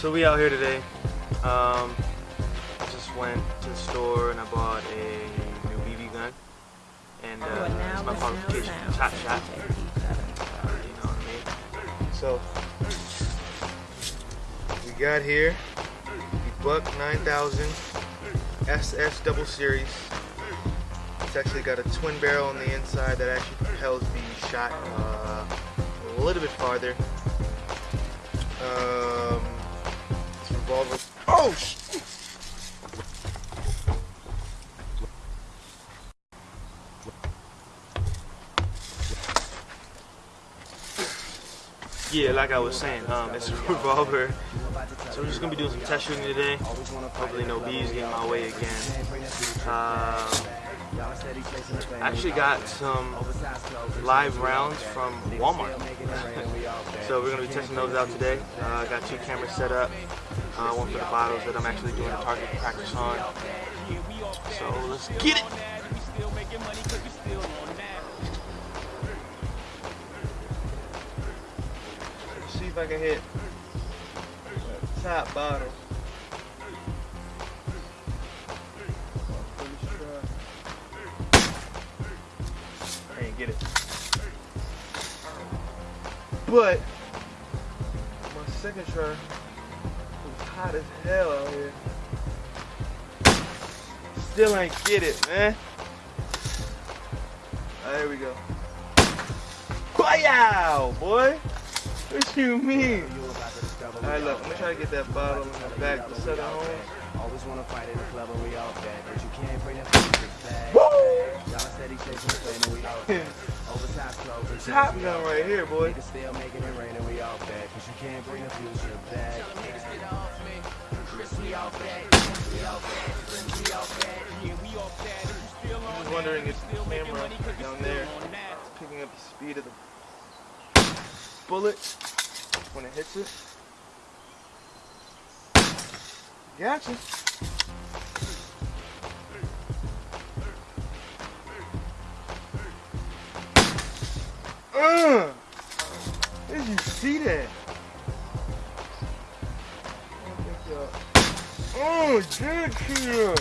So we out here today. Um, I just went to the store and I bought a new BB gun. And uh, it's my qualification Top Shot. You know what I mean? So, we got here the Buck 9000 SS Double Series. It's actually got a twin barrel on the inside that actually propels the shot uh, a little bit farther. Um, revolver. Oh! sh- Yeah, like I was saying, um, it's a revolver. So we're just gonna be doing some test shooting today. Hopefully no bees get in my way again. Um, I actually got some live rounds from Walmart. so we're gonna be testing those out today. Uh, I got two cameras set up. Uh, one for the bottles that I'm actually doing a target practice on. So let's get it. Let's see if I can hit top bottle. I ain't get it. But my second try hot as hell out here. Still ain't get it, man. Ah, there we go. Wow, boy. What you mean? Alright, look, I'm gonna try to get that bottle in the back to set it. Always wanna fight in the club and we all bad, but you can't bring that back. Woo! Y'all steady chasing the flame and we all bad. Oversized clothes. Top gun right here, boy. Niggas still making it rain and we all bad, cause you can't bring the future back. Niggas get off me. Chris, we all bad. We all bad. Chris, we all bad. Yeah, we all bad. If you still I on was wondering if the camera down there is picking up the speed of the bullet when it hits it. Gotcha. Uh, did you see that? Oh, see that?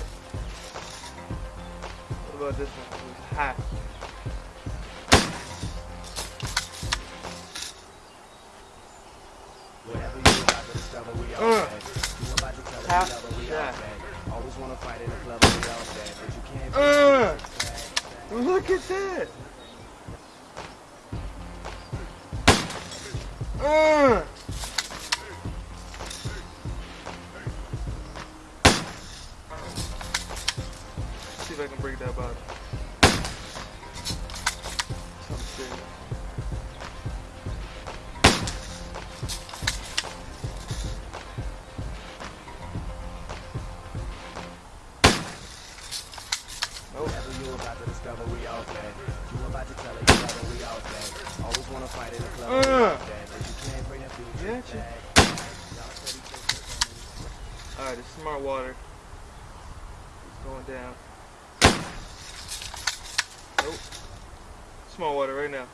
What about this one? It was hot. About to tell Top each other, we all shot. bad. Always wanna fight in the club and we all but you can't Uh, the future back. look at that. Uh. See if I can break that bottle. Something serious. Discover, we all bad. You about to tell each other, we all bad. Always wanna fight in the club, Uh. bad, but you can't bring the future Gotcha. back. Y'all steady chasing the flame. Alright, it's smart water. It's going down. Nope. Smart water right now.